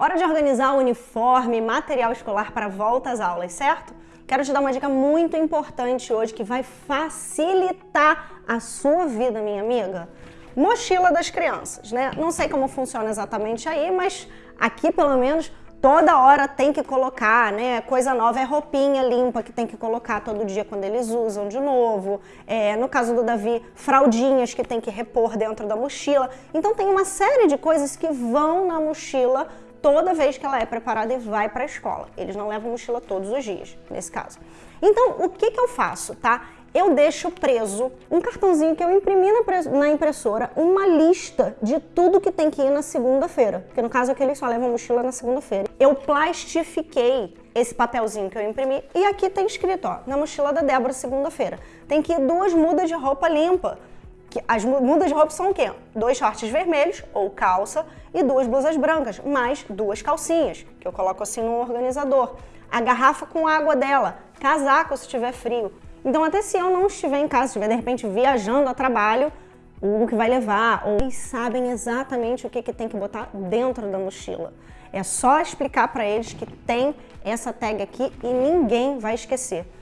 Hora de organizar o uniforme e material escolar para volta às aulas, certo? Quero te dar uma dica muito importante hoje que vai facilitar a sua vida, minha amiga. Mochila das crianças, né? Não sei como funciona exatamente aí, mas aqui pelo menos toda hora tem que colocar, né? Coisa nova é roupinha limpa que tem que colocar todo dia quando eles usam de novo. É, no caso do Davi, fraldinhas que tem que repor dentro da mochila. Então tem uma série de coisas que vão na mochila toda vez que ela é preparada e vai para a escola. Eles não levam mochila todos os dias, nesse caso. Então, o que, que eu faço, tá? Eu deixo preso um cartãozinho que eu imprimi na impressora, uma lista de tudo que tem que ir na segunda-feira. Porque no caso aqui eles só levam mochila na segunda-feira. Eu plastifiquei esse papelzinho que eu imprimi e aqui tem escrito, ó, na mochila da Débora segunda-feira. Tem que ir duas mudas de roupa limpa as mudas de roupa são o quê? Dois shorts vermelhos ou calça e duas blusas brancas, mais duas calcinhas, que eu coloco assim no organizador. A garrafa com água dela, casaco se tiver frio. Então até se eu não estiver em casa, estiver de repente viajando a trabalho, o que vai levar, ou eles sabem exatamente o que, que tem que botar dentro da mochila. É só explicar para eles que tem essa tag aqui e ninguém vai esquecer.